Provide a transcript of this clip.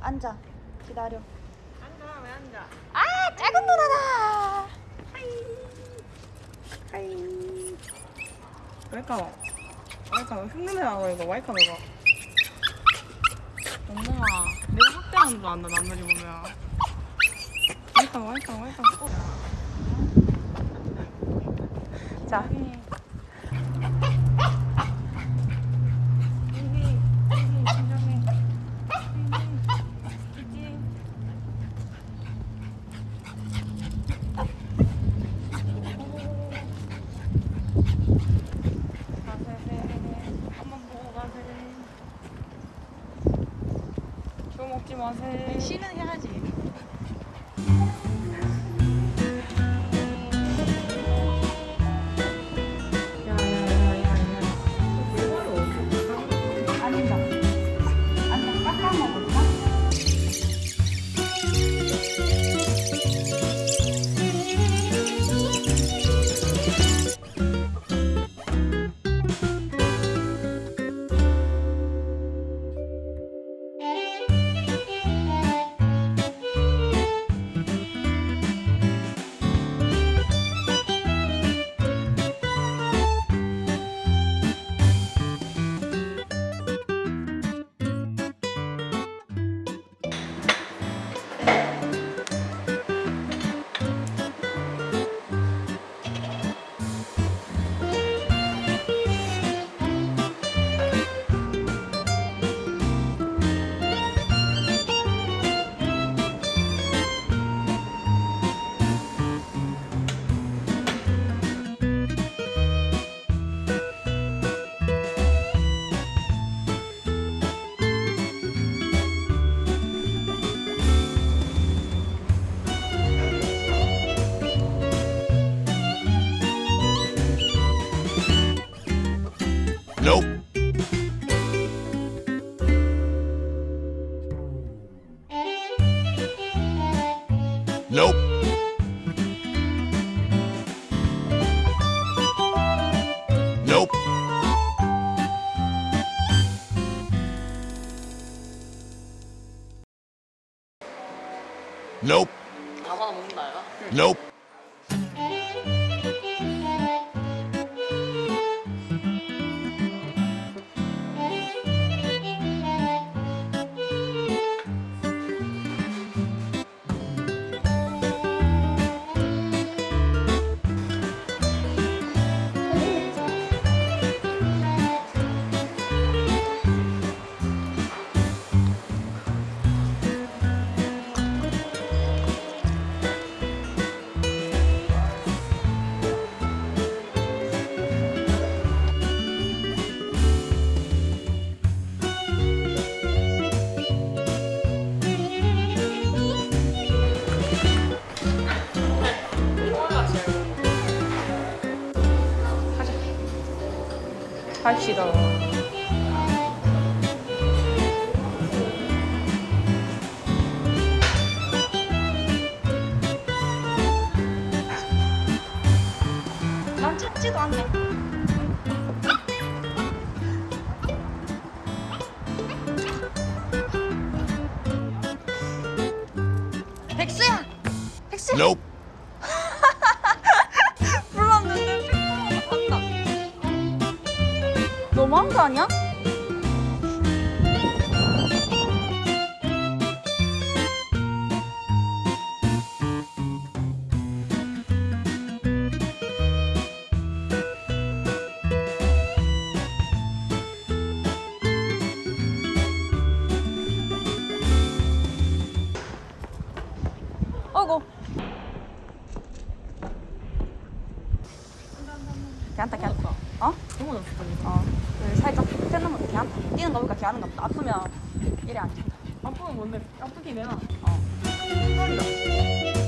앉아. 기다려. 앉아 왜 앉아? 아, 작은 누나다. 하이. 와이카. 와이카 흉내내 나고 이거 와이카 먹어. 엄마가 내가 학대하는 줄 안다 남들이 보면. 와이카 와이카 와이카. 자. 한번 보고 가세요. 저 먹지 마세요. 시는 해야지. Nope. Nope. Nope. Nope. 아무나 먹는다 얘가. Nope. 갑시다. 난 찾지도 않네. 백수야! 백수야! Nope. 너무한 거 아니야? 어이구. 괜찮다, 괜찮다. 어? 너무 없어. 어. 그 살짝 괜찮다. 뛰는 거 보니까 괜찮은 것 같다. 아프면 이래 안 된다. 아프면 뭔데? 아프긴 해나. 어. 털이다.